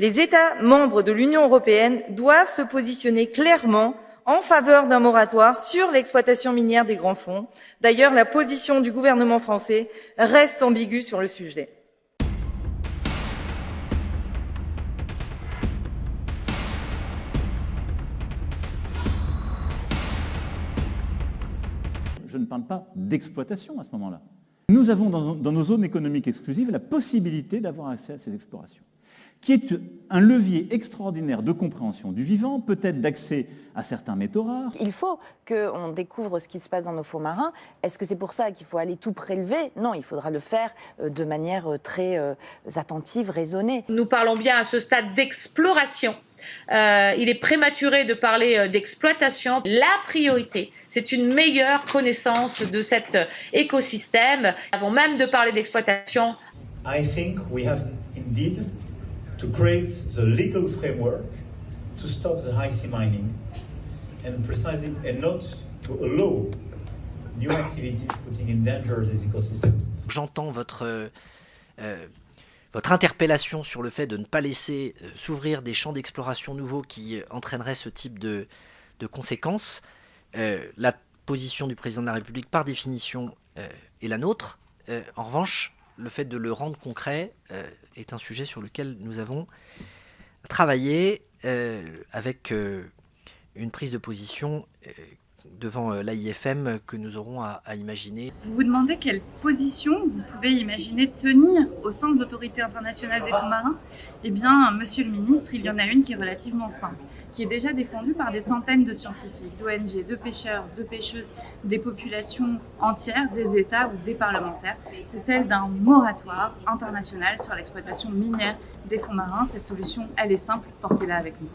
Les États membres de l'Union européenne doivent se positionner clairement en faveur d'un moratoire sur l'exploitation minière des grands fonds. D'ailleurs, la position du gouvernement français reste ambiguë sur le sujet. Je ne parle pas d'exploitation à ce moment-là. Nous avons dans, dans nos zones économiques exclusives la possibilité d'avoir accès à ces explorations qui est un levier extraordinaire de compréhension du vivant, peut-être d'accès à certains métaux rares. Il faut qu'on découvre ce qui se passe dans nos fonds marins. Est-ce que c'est pour ça qu'il faut aller tout prélever? Non, il faudra le faire euh, de manière euh, très euh, attentive, raisonnée. Nous parlons bien à ce stade d'exploration. Euh, il est prématuré de parler d'exploitation. La priorité, c'est une meilleure connaissance de cet écosystème. Avant même de parler d'exploitation. I think we have indeed to create the legal framework to stop the high sea mining and precisely and not to allow new activities putting in danger these ecosystems. J'entends votre euh, euh, votre interpellation sur le fait de ne pas laisser euh, s'ouvrir des champs d'exploration nouveaux qui euh, entraîneraient ce type de, de conséquences. Euh, la position du président de la République, par définition, euh, est la nôtre. en revanche, le fait de le rendre concret euh, est un sujet sur lequel nous avons travaillé euh, avec euh, une prise de position devant l'AIFM que nous aurons à, à, imaginer. Vous vous demandez quelle position vous pouvez imaginer tenir au sein de l'autorité internationale des fonds marins? Eh bien, monsieur le ministre, il y en a une qui est relativement simple qui est déjà défendue par des centaines de scientifiques, d'ONG, de pêcheurs, de pêcheuses, des populations entières, des États ou des parlementaires. C'est celle d'un moratoire international sur l'exploitation minière des fonds marins. Cette solution, elle est simple, portez-la avec nous.